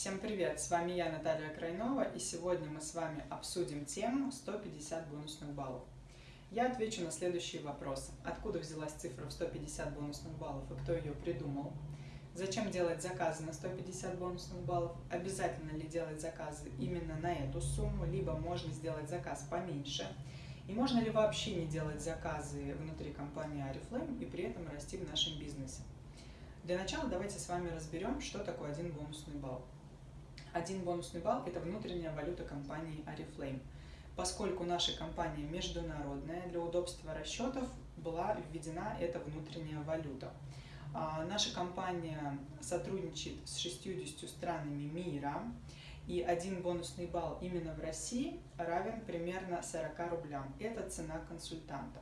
Всем привет! С вами я, Наталья Крайнова, и сегодня мы с вами обсудим тему 150 бонусных баллов. Я отвечу на следующие вопросы. Откуда взялась цифра в 150 бонусных баллов и кто ее придумал? Зачем делать заказы на 150 бонусных баллов? Обязательно ли делать заказы именно на эту сумму, либо можно сделать заказ поменьше? И можно ли вообще не делать заказы внутри компании Арифлейм и при этом расти в нашем бизнесе? Для начала давайте с вами разберем, что такое один бонусный балл. Один бонусный балл – это внутренняя валюта компании Oriflame. Поскольку наша компания международная, для удобства расчетов была введена эта внутренняя валюта. А, наша компания сотрудничает с 60 странами мира, и один бонусный балл именно в России равен примерно 40 рублям. Это цена консультанта.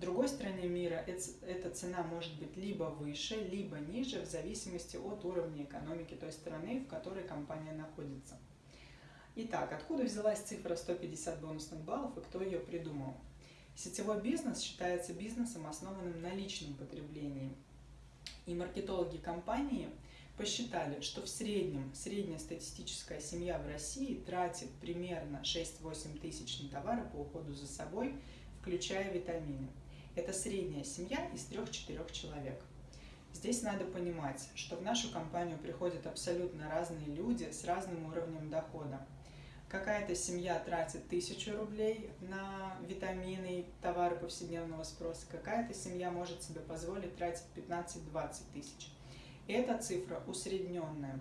Другой стране мира эта цена может быть либо выше, либо ниже, в зависимости от уровня экономики той страны, в которой компания находится. Итак, откуда взялась цифра 150 бонусных баллов и кто ее придумал? Сетевой бизнес считается бизнесом, основанным на личном потреблении. И маркетологи компании посчитали, что в среднем средняя статистическая семья в России тратит примерно 6-8 тысяч на товары по уходу за собой, включая витамины. Это средняя семья из трех-четырех человек. Здесь надо понимать, что в нашу компанию приходят абсолютно разные люди с разным уровнем дохода. Какая-то семья тратит тысячу рублей на витамины и товары повседневного спроса, какая-то семья может себе позволить тратить 15-20 тысяч. Эта цифра усредненная.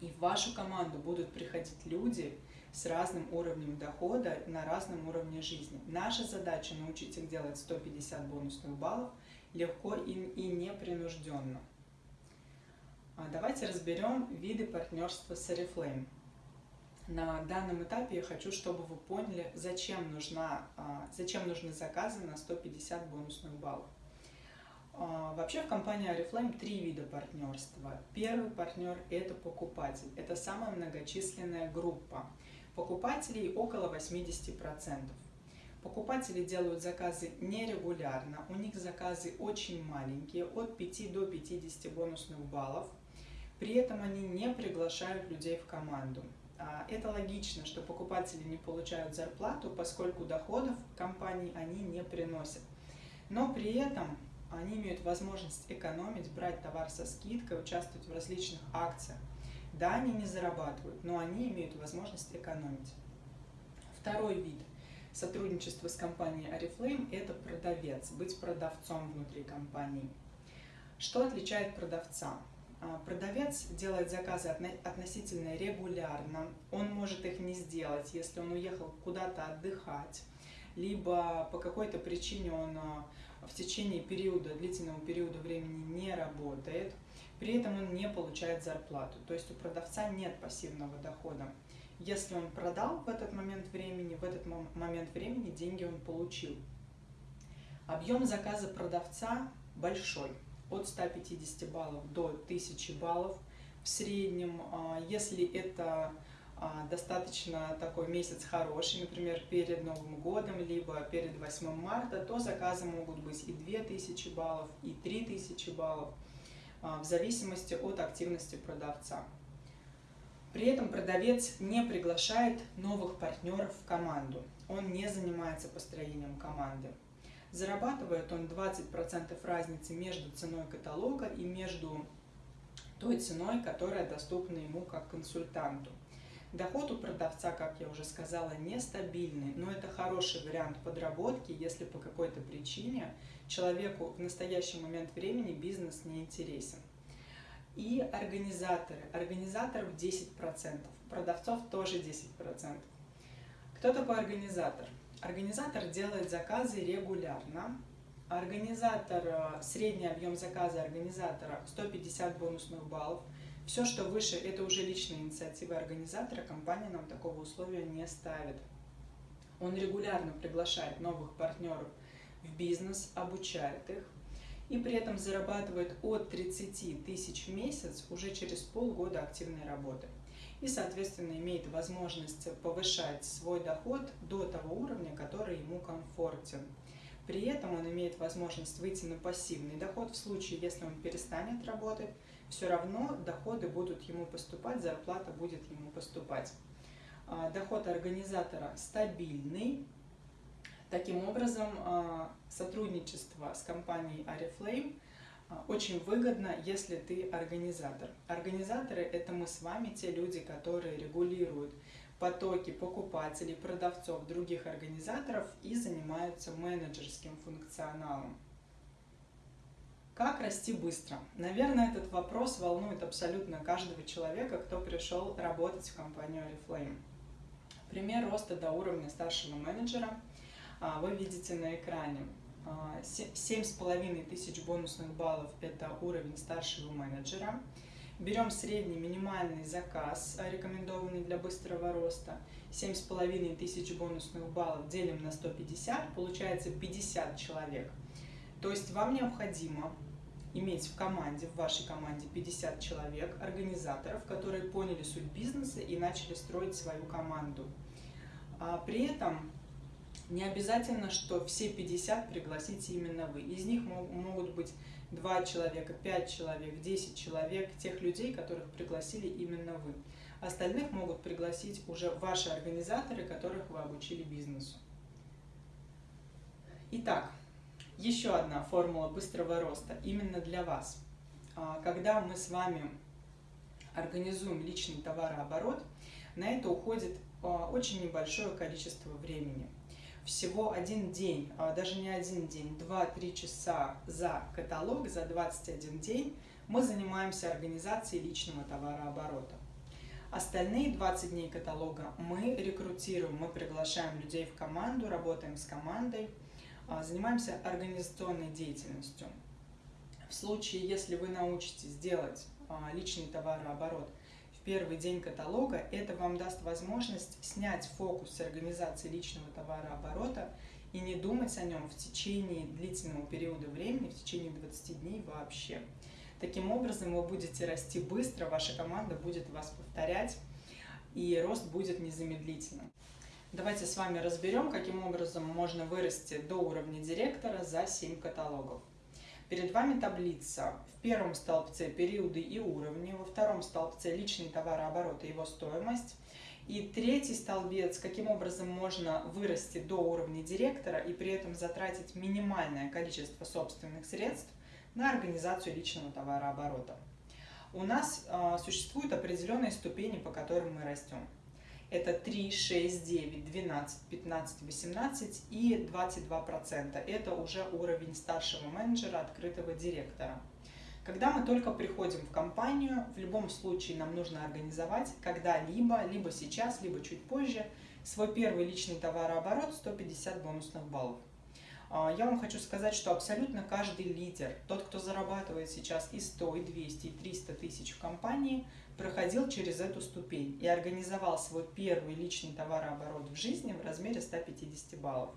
И в вашу команду будут приходить люди, с разным уровнем дохода на разном уровне жизни. Наша задача научить их делать 150 бонусных баллов легко и, и непринужденно. А давайте разберем виды партнерства с Oriflame. На данном этапе я хочу, чтобы вы поняли, зачем, нужна, а, зачем нужны заказы на 150 бонусных баллов. А, вообще в компании Oriflame три вида партнерства. Первый партнер – это покупатель. Это самая многочисленная группа. Покупателей около 80%. Покупатели делают заказы нерегулярно, у них заказы очень маленькие, от 5 до 50 бонусных баллов. При этом они не приглашают людей в команду. А, это логично, что покупатели не получают зарплату, поскольку доходов компании они не приносят. Но при этом они имеют возможность экономить, брать товар со скидкой, участвовать в различных акциях. Да, они не зарабатывают, но они имеют возможность экономить. Второй вид сотрудничества с компанией Oriflame – это продавец, быть продавцом внутри компании. Что отличает продавца? А, продавец делает заказы относительно регулярно, он может их не сделать, если он уехал куда-то отдыхать, либо по какой-то причине он а, в течение периода, длительного периода времени не работает – при этом он не получает зарплату. То есть у продавца нет пассивного дохода. Если он продал в этот момент времени, в этот момент времени деньги он получил. Объем заказа продавца большой, от 150 баллов до 1000 баллов. В среднем, а, если это а, достаточно такой месяц хороший, например, перед Новым годом, либо перед 8 марта, то заказы могут быть и 2000 баллов, и 3000 баллов. А, в зависимости от активности продавца. При этом продавец не приглашает новых партнеров в команду. Он не занимается построением команды. Зарабатывает он 20% разницы между ценой каталога и между той ценой, которая доступна ему как консультанту. Доход у продавца, как я уже сказала, нестабильный, но это хороший вариант подработки, если по какой-то причине человеку в настоящий момент времени бизнес не интересен. И организаторы. Организаторов 10%, продавцов тоже 10%. Кто такой организатор? Организатор делает заказы регулярно. Организатор, э, средний объем заказа организатора 150 бонусных баллов – все, что выше, это уже личная инициатива организатора, компания нам такого условия не ставит. Он регулярно приглашает новых партнеров в бизнес, обучает их и при этом зарабатывает от 30 тысяч в месяц уже через полгода активной работы. И, соответственно, имеет возможность повышать свой доход до того уровня, который ему комфортен. При этом он имеет возможность выйти на пассивный доход в случае, если он перестанет работать, все равно доходы будут ему поступать, зарплата будет ему поступать. А, доход организатора стабильный. Таким образом, а, сотрудничество с компанией Ariflame а, очень выгодно, если ты организатор. Организаторы – это мы с вами, те люди, которые регулируют потоки покупателей, продавцов, других организаторов и занимаются менеджерским функционалом. Как расти быстро? Наверное, этот вопрос волнует абсолютно каждого человека, кто пришел работать в компанию Oriflame. Пример роста до уровня старшего менеджера а, вы видите на экране. 7,5 а, тысяч бонусных баллов – это уровень старшего менеджера. Берем средний минимальный заказ, рекомендованный для быстрого роста. 7,5 тысяч бонусных баллов делим на 150, получается 50 человек. То есть вам необходимо иметь в команде, в вашей команде 50 человек, организаторов, которые поняли суть бизнеса и начали строить свою команду. А при этом не обязательно, что все 50 пригласите именно вы. Из них могут быть 2 человека, 5 человек, 10 человек, тех людей, которых пригласили именно вы. Остальных могут пригласить уже ваши организаторы, которых вы обучили бизнесу. Итак, еще одна формула быстрого роста именно для вас. А, когда мы с вами организуем личный товарооборот, на это уходит а, очень небольшое количество времени всего один день, а, даже не один день, 2-3 часа за каталог, за 21 день мы занимаемся организацией личного товарооборота. Остальные 20 дней каталога мы рекрутируем, мы приглашаем людей в команду, работаем с командой, занимаемся организационной деятельностью. В случае, если вы научитесь делать а, личный товарооборот – первый день каталога, это вам даст возможность снять фокус с организации личного товарооборота и не думать о нем в течение длительного периода времени, в течение 20 дней вообще. Таким образом, вы будете расти быстро, ваша команда будет вас повторять, и рост будет незамедлительным. Давайте с вами разберем, каким образом можно вырасти до уровня директора за 7 каталогов. Перед вами таблица. В первом столбце периоды и уровни, во втором столбце личный товарооборот и его стоимость. И третий столбец, каким образом можно вырасти до уровня директора и при этом затратить минимальное количество собственных средств на организацию личного товарооборота. У нас э, существуют определенные ступени, по которым мы растем. Это 3, 6, 9, 12, 15, 18 и 22%. Это уже уровень старшего менеджера, открытого директора. Когда мы только приходим в компанию, в любом случае нам нужно организовать когда-либо, либо сейчас, либо чуть позже, свой первый личный товарооборот 150 бонусных баллов. А, я вам хочу сказать, что абсолютно каждый лидер, тот, кто зарабатывает сейчас и 100, и 200, и 300 тысяч в компании, проходил через эту ступень и организовал свой первый личный товарооборот в жизни в размере 150 баллов.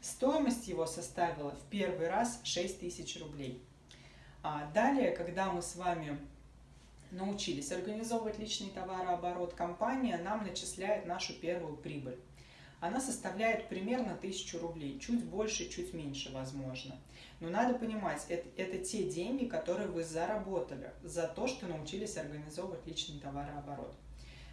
Стоимость его составила в первый раз 6 тысяч рублей. А далее, когда мы с вами научились организовывать личный товарооборот, компания нам начисляет нашу первую прибыль она составляет примерно 1000 рублей, чуть больше, чуть меньше, возможно. Но надо понимать, это, это те деньги, которые вы заработали за то, что научились организовывать личный товарооборот.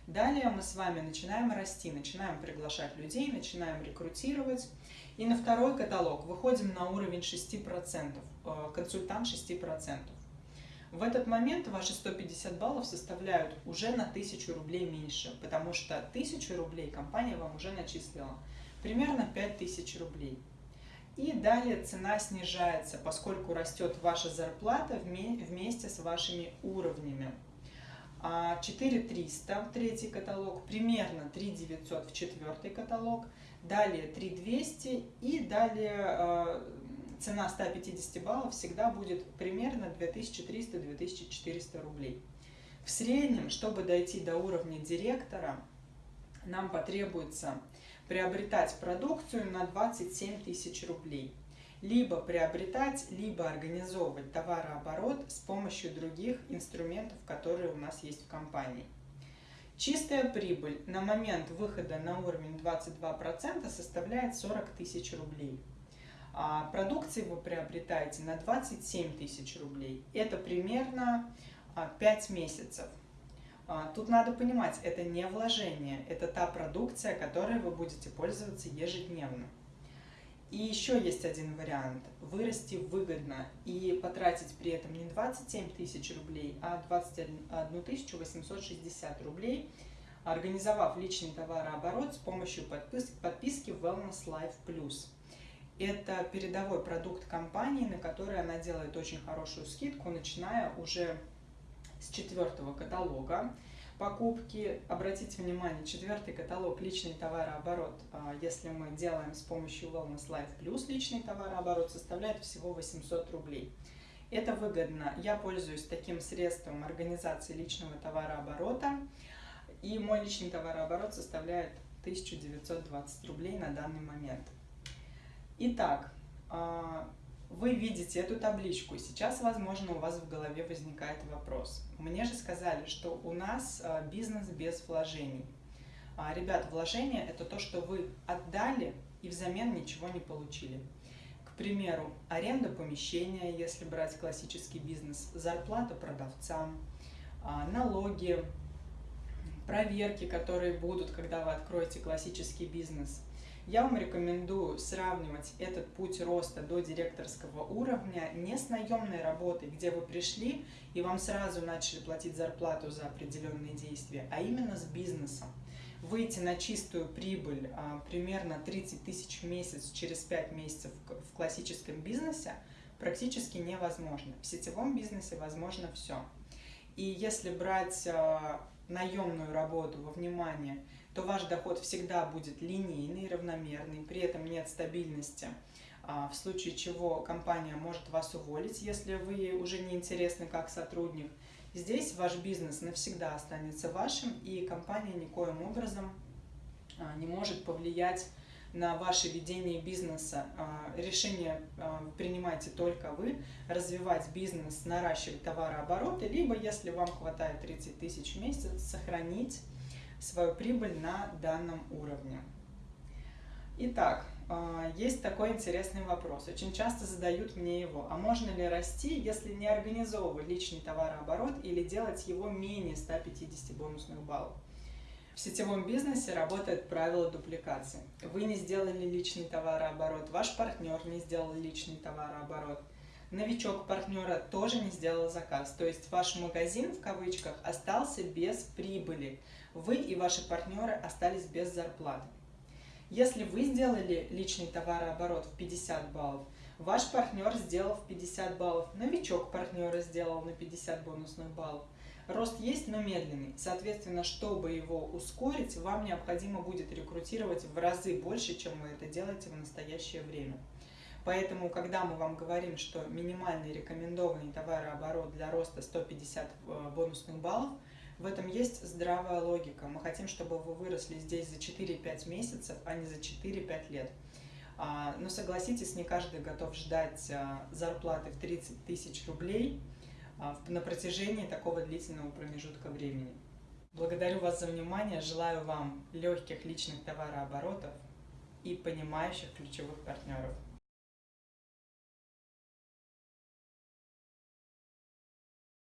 Далее мы с вами начинаем расти, начинаем приглашать людей, начинаем рекрутировать. И на второй каталог выходим на уровень 6%, э, консультант 6%. В этот момент ваши 150 баллов составляют уже на 1000 рублей меньше, потому что 1000 рублей компания вам уже начислила. Примерно 5000 рублей. И далее цена снижается, поскольку растет ваша зарплата вместе с вашими уровнями. 4300 а в третий каталог, примерно 3900 в четвертый каталог, далее 3200 и далее а, цена 150 баллов всегда будет примерно 2300-2400 рублей. В среднем, чтобы дойти до уровня директора, нам потребуется приобретать продукцию на 27 тысяч рублей. Либо приобретать, либо организовывать товарооборот с помощью других инструментов, которые у нас есть в компании. Чистая прибыль на момент выхода на уровень 22% составляет 40 тысяч рублей. А продукции вы приобретаете на 27 тысяч рублей. Это примерно 5 а, месяцев. А, тут надо понимать, это не вложение, это та продукция, которой вы будете пользоваться ежедневно. И еще есть один вариант. Вырасти выгодно и потратить при этом не 27 тысяч рублей, а 21 860 рублей, организовав личный товарооборот с помощью подписки Wellness Life Plus. Это передовой продукт компании, на который она делает очень хорошую скидку, начиная уже с четвертого каталога покупки. Обратите внимание, четвертый каталог личный товарооборот, а, если мы делаем с помощью Wellness Life Plus личный товарооборот, составляет всего 800 рублей. Это выгодно. Я пользуюсь таким средством организации личного товарооборота, и мой личный товарооборот составляет 1920 рублей на данный момент. Итак, а, вы видите эту табличку, сейчас, возможно, у вас в голове возникает вопрос. Мне же сказали, что у нас а, бизнес без вложений. А, ребят, вложение – это то, что вы отдали и взамен ничего не получили. К примеру, аренда помещения, если брать классический бизнес, зарплата продавцам, налоги, проверки, которые будут, когда вы откроете классический бизнес – я вам рекомендую сравнивать этот путь роста до директорского уровня не с наемной работой, где вы пришли и вам сразу начали платить зарплату за определенные действия, а именно с бизнесом. Выйти на чистую прибыль а, примерно 30 тысяч в месяц через 5 месяцев в классическом бизнесе практически невозможно. В сетевом бизнесе возможно все. И если брать а, наемную работу во внимание, то ваш доход всегда будет линейный, равномерный, при этом нет стабильности, а, в случае чего компания может вас уволить, если вы уже не интересны как сотрудник. Здесь ваш бизнес навсегда останется вашим, и компания никоим образом а, не может повлиять на ваше ведение бизнеса. А, решение принимайте только вы, развивать бизнес, наращивать товарообороты, либо, если вам хватает 30 тысяч в месяц, сохранить свою прибыль на данном уровне. Итак, а, есть такой интересный вопрос. Очень часто задают мне его. А можно ли расти, если не организовывать личный товарооборот или делать его менее 150 бонусных баллов? В сетевом бизнесе работает правило дупликации. Вы не сделали личный товарооборот, ваш партнер не сделал личный товарооборот, новичок партнера тоже не сделал заказ. То есть ваш магазин, в кавычках, остался без прибыли вы и ваши партнеры остались без зарплаты. Если вы сделали личный товарооборот в 50 баллов, ваш партнер сделал в 50 баллов, новичок партнера сделал на 50 бонусных баллов. Рост есть, но медленный. Соответственно, чтобы его ускорить, вам необходимо будет рекрутировать в разы больше, чем вы это делаете в настоящее время. Поэтому, когда мы вам говорим, что минимальный рекомендованный товарооборот для роста 150 э, бонусных баллов – в этом есть здравая логика. Мы хотим, чтобы вы выросли здесь за 4-5 месяцев, а не за 4-5 лет. А, но согласитесь, не каждый готов ждать а, зарплаты в 30 тысяч рублей а, на протяжении такого длительного промежутка времени. Благодарю вас за внимание, желаю вам легких личных товарооборотов и понимающих ключевых партнеров.